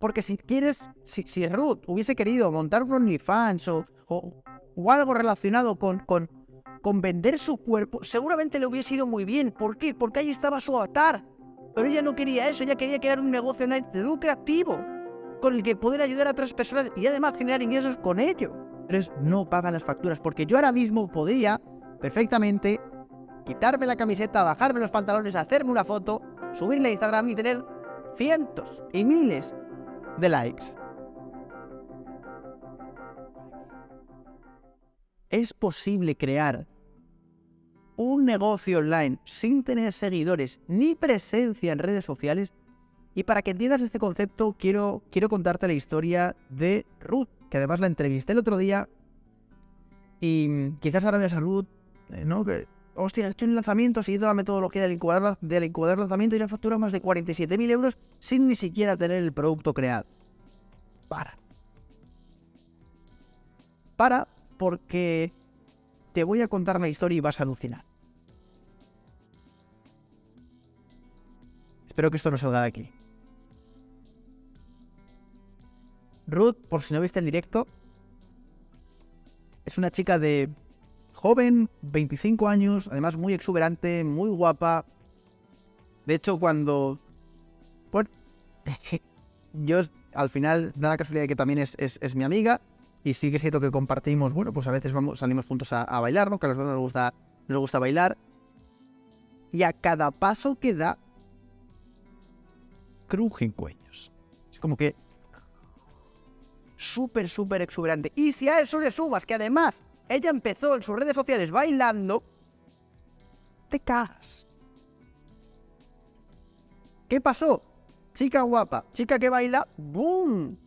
Porque si quieres, si, Ruth hubiese querido montar un OnlyFans o, o, o algo relacionado con, con, con vender su cuerpo, seguramente le hubiese ido muy bien. ¿Por qué? Porque ahí estaba su avatar. Pero ella no quería eso, ella quería crear un negocio online lucrativo con el que poder ayudar a otras personas y además generar ingresos con ello. Pero no pagan las facturas, porque yo ahora mismo podría perfectamente quitarme la camiseta, bajarme los pantalones, hacerme una foto, subirla a Instagram y tener cientos y miles de likes. Es posible crear un negocio online sin tener seguidores ni presencia en redes sociales. Y para que entiendas este concepto, quiero, quiero contarte la historia de Ruth, que además la entrevisté el otro día. Y quizás ahora veas a Ruth, eh, ¿no? Que, hostia, hecho un lanzamiento, seguido la metodología del incubador, lanzamiento y la factura más de 47.000 euros sin ni siquiera tener el producto creado. Para. Para porque te voy a contar la historia y vas a alucinar. Espero que esto no salga de aquí. Ruth, por si no viste el directo, es una chica de joven, 25 años, además muy exuberante, muy guapa. De hecho, cuando... Bueno, yo al final da la casualidad de que también es, mi amiga y sí que es cierto que compartimos, bueno, pues a veces vamos, salimos juntos a, a bailar, ¿no? Que a los dos nos gusta, nos gusta bailar. Y a cada paso que da, crujen cuellos. Es como que... Súper, súper exuberante. Y si a eso le sumas que además ella empezó en sus redes sociales bailando, te cagas. ¿Qué pasó? Chica guapa, chica que baila, ¡boom!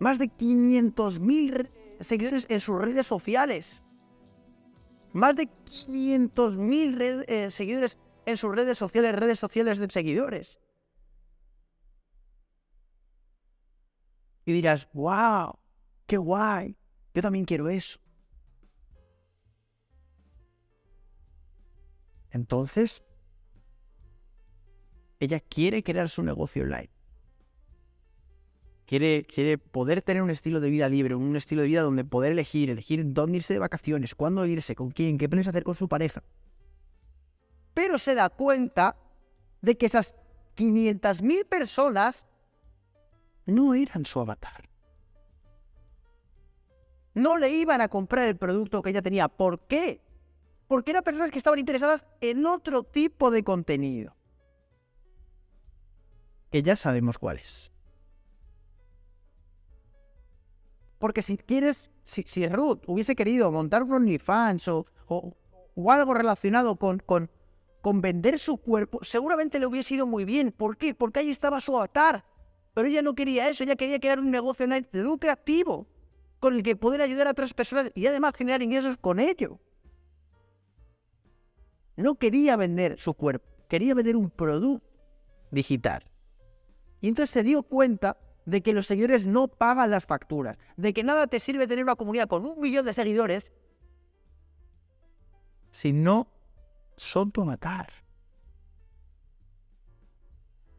Más de 500.000 seguidores en sus redes sociales. Más de 500.000 eh, seguidores en sus redes sociales, redes sociales de seguidores. Y dirás, wow, qué guay, yo también quiero eso. Entonces, ella quiere crear su negocio online. Quiere, quiere, poder tener un estilo de vida libre, un estilo de vida donde poder elegir, elegir dónde irse de vacaciones, cuándo irse, con quién, qué planes hacer con su pareja. Pero se da cuenta de que esas 500.000 personas no eran su avatar. No le iban a comprar el producto que ella tenía. ¿Por qué? Porque eran personas que estaban interesadas en otro tipo de contenido. Que ya sabemos cuál es. Porque si quieres, si, Ruth hubiese querido montar un OnlyFans o, o, o algo relacionado con, con, con vender su cuerpo, seguramente le hubiese ido muy bien. ¿Por qué? Porque ahí estaba su avatar. Pero ella no quería eso, ella quería crear un negocio online lucrativo con el que poder ayudar a otras personas y además generar ingresos con ello. No quería vender su cuerpo, quería vender un producto digital. Y entonces se dio cuenta de que los seguidores no pagan las facturas, de que nada te sirve tener una comunidad con un millón de seguidores si no son tu avatar.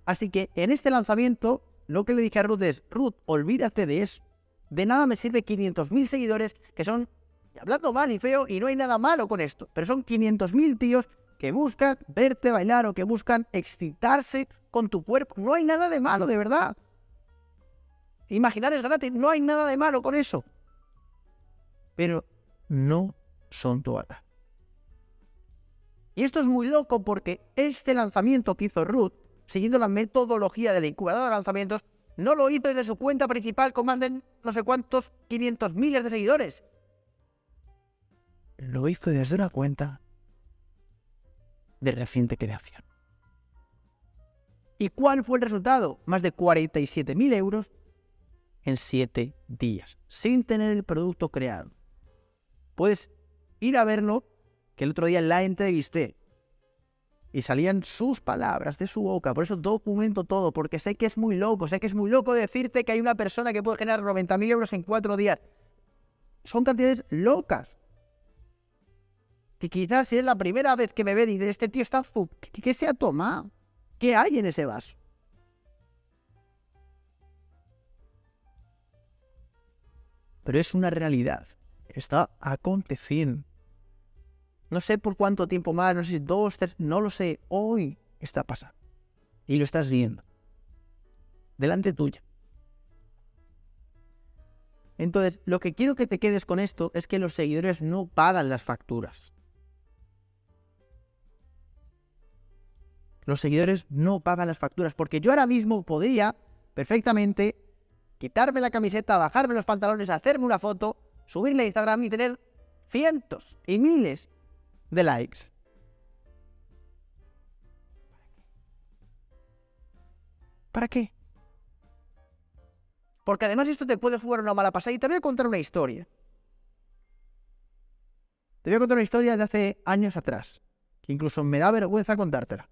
Así que en este lanzamiento lo que le dije a Ruth es, Ruth, olvídate de eso. De nada me sirve 500.000 seguidores que son, hablando mal y feo, y no hay nada malo con esto, pero son 500.000 tíos que buscan verte bailar o que buscan excitarse con tu cuerpo. No hay nada de malo, de verdad. Imaginar es gratis, no hay nada de malo con eso. Pero no son tu avatar. Y esto es muy loco porque este lanzamiento que hizo Ruth siguiendo la metodología de la incubadora de lanzamientos, no lo hizo desde su cuenta principal con más de no sé cuántos 500 miles de seguidores. Lo hizo desde una cuenta de reciente creación. ¿Y cuál fue el resultado? Más de 47.000 euros en 7 días, sin tener el producto creado. Puedes ir a verlo, que el otro día la entrevisté y salían sus palabras de su boca. Por eso documento todo, porque sé que es muy loco, sé que es muy loco decirte que hay una persona que puede generar 90.000 euros en cuatro días. Son cantidades locas que quizás es la primera vez que me ve y dice, este tío está... ¿Qué, ¿Qué se ha tomado? ¿Qué hay en ese vaso? Pero es una realidad. Está aconteciendo. No sé por cuánto tiempo más, no sé si dos, tres, no lo sé. Hoy está pasando. Y lo estás viendo. Delante tuya. Entonces, lo que quiero que te quedes con esto es que los seguidores no pagan las facturas. Los seguidores no pagan las facturas, porque yo ahora mismo podría perfectamente quitarme la camiseta, bajarme los pantalones, hacerme una foto, subirle a Instagram y tener cientos y miles de likes. ¿Para qué? Porque además esto te puede jugar una mala pasada y te voy a contar una historia. Te voy a contar una historia de hace años atrás, que incluso me da vergüenza contártela.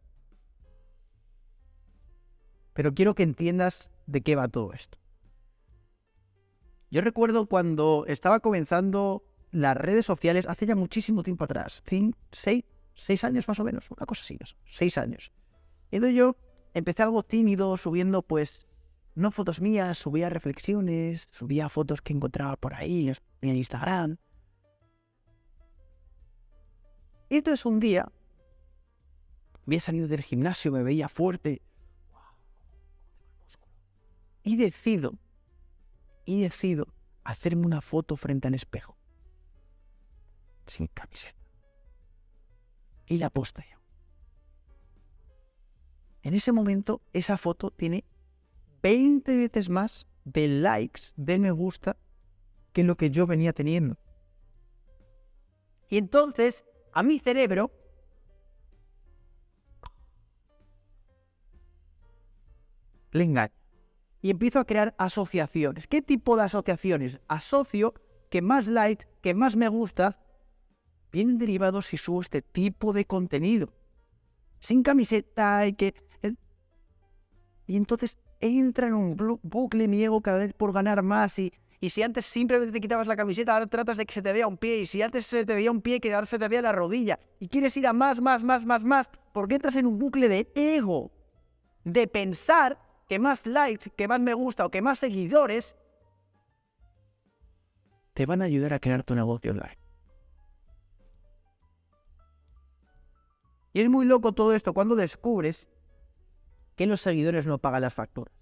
Pero quiero que entiendas de qué va todo esto. Yo recuerdo cuando estaba comenzando las redes sociales hace ya muchísimo tiempo atrás, seis, seis años más o menos, una cosa así, seis años. Entonces yo empecé algo tímido, subiendo pues no fotos mías, subía reflexiones, subía fotos que encontraba por ahí, en Instagram. Y entonces un día, había salido del gimnasio, me veía fuerte. Y decido, y decido hacerme una foto frente al espejo. Sin camiseta. Y la posteo. En ese momento, esa foto tiene 20 veces más de likes, de me gusta, que lo que yo venía teniendo. Y entonces, a mi cerebro, le engaño. Y empiezo a crear asociaciones. ¿Qué tipo de asociaciones? Asocio que más likes, que más me gusta, vienen derivados si subo este tipo de contenido. Sin camiseta y que... Eh, y entonces entra en un bucle niego cada vez por ganar más y, y si antes simplemente te quitabas la camiseta, ahora tratas de que se te vea un pie y si antes se te veía un pie, que ahora se te vea la rodilla y quieres ir a más, más, más, más, más, porque entras en un bucle de ego, de pensar que más likes, que más me gusta o que más seguidores te van a ayudar a crear tu negocio online. Y es muy loco todo esto cuando descubres que los seguidores no pagan las facturas.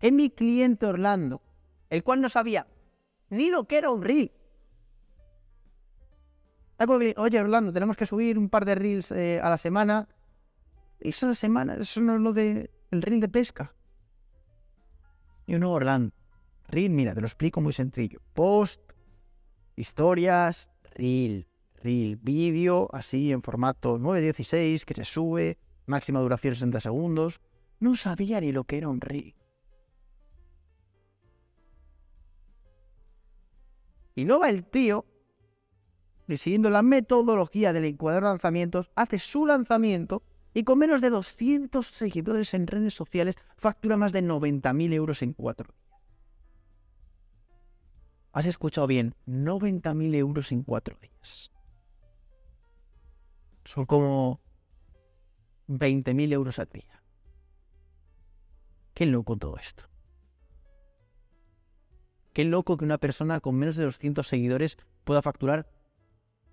Es mi cliente Orlando, el cual no sabía ni lo que era un reel. Oye, Orlando, tenemos que subir un par de reels eh, a la semana. Y esa semana, eso no es lo de el reel de pesca. Y uno, Orlando. Reel, mira, te lo explico muy sencillo. Post, historias, reel, reel, vídeo, así en formato 9.16 que se sube, máxima duración 60 segundos. No sabía ni lo que era un reel. Y va el tío, siguiendo la metodología del encuadro de lanzamientos, hace su lanzamiento y con menos de 200 seguidores en redes sociales factura más de 90.000 euros en cuatro días. Has escuchado bien, 90.000 euros en cuatro días. Son como 20.000 euros al día. Qué loco todo esto. Qué loco que una persona con menos de 200 seguidores pueda facturar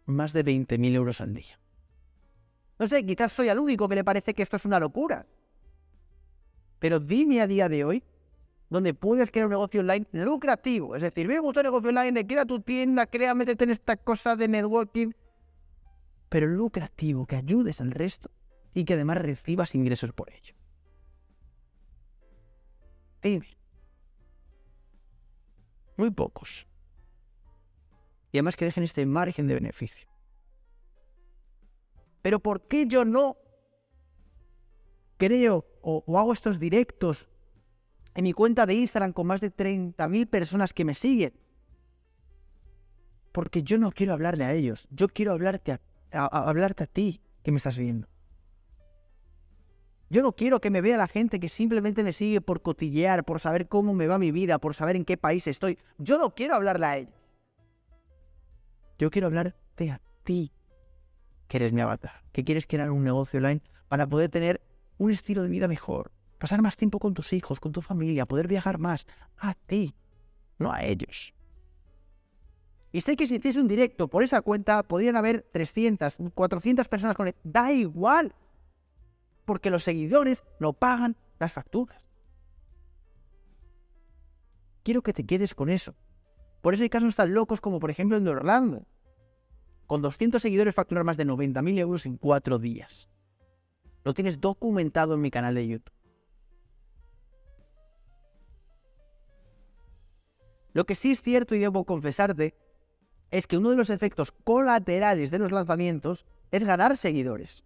más de 20.000 euros al día. No sé, quizás soy el único que le parece que esto es una locura. Pero dime a día de hoy donde puedes crear un negocio online lucrativo. Es decir, ve un negocio online de crea tu tienda, crea, métete en esta cosa de networking, pero lucrativo, que ayudes al resto y que además recibas ingresos por ello. Dime. Muy pocos. Y además que dejen este margen de beneficio. Pero ¿por qué yo no creo o, hago estos directos en mi cuenta de Instagram con más de 30.000 personas que me siguen? Porque yo no quiero hablarle a ellos. Yo quiero hablarte a hablarte a ti que me estás viendo. Yo no quiero que me vea la gente que simplemente me sigue por cotillear, por saber cómo me va mi vida, por saber en qué país estoy. Yo no quiero hablarle a ellos. Yo quiero hablarte a ti, que eres mi avatar, que quieres crear un negocio online para poder tener un estilo de vida mejor, pasar más tiempo con tus hijos, con tu familia, poder viajar más. A ti, no a ellos. Y sé que si hiciese un directo por esa cuenta, podrían haber 300, 400 personas con él. Da igual. Porque los seguidores no pagan las facturas. Quiero que te quedes con eso. Por eso hay casos tan locos como por ejemplo de Orlando. Con 200 seguidores facturar más de 90.000 euros en 4 días. Lo tienes documentado en mi canal de YouTube. Lo que sí es cierto y debo confesarte es que uno de los efectos colaterales de los lanzamientos es ganar seguidores.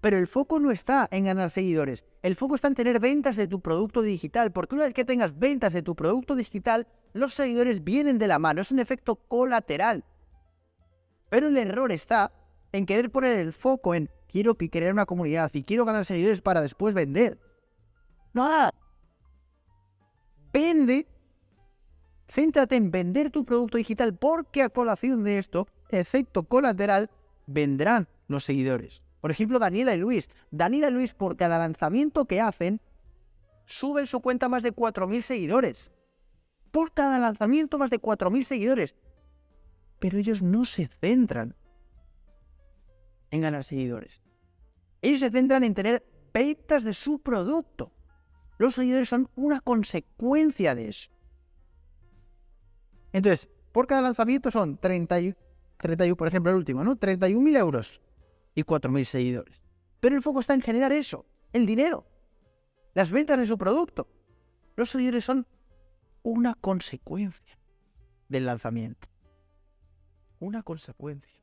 Pero el foco no está en ganar seguidores, el foco está en tener ventas de tu producto digital, porque una vez que tengas ventas de tu producto digital, los seguidores vienen de la mano, es un efecto colateral. Pero el error está en querer poner el foco en quiero crear una comunidad y quiero ganar seguidores para después vender. No. Vende Céntrate en vender tu producto digital porque a colación de esto, efecto colateral, vendrán los seguidores. Por ejemplo, Daniela y Luis. Daniela y Luis, por cada lanzamiento que hacen, suben su cuenta más de 4.000 seguidores. Por cada lanzamiento más de 4.000 seguidores. Pero ellos no se centran en ganar seguidores. Ellos se centran en tener ventas de su producto. Los seguidores son una consecuencia de eso. Entonces, por cada lanzamiento son 30, 31, por ejemplo, el último, ¿no? 31.000 euros y 4.000 seguidores. Pero el foco está en generar eso, el dinero, las ventas de su producto. Los seguidores son una consecuencia del lanzamiento. Una consecuencia.